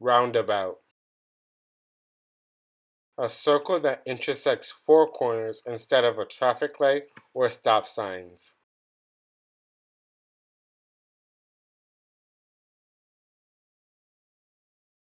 Roundabout. A circle that intersects four corners instead of a traffic light or stop signs.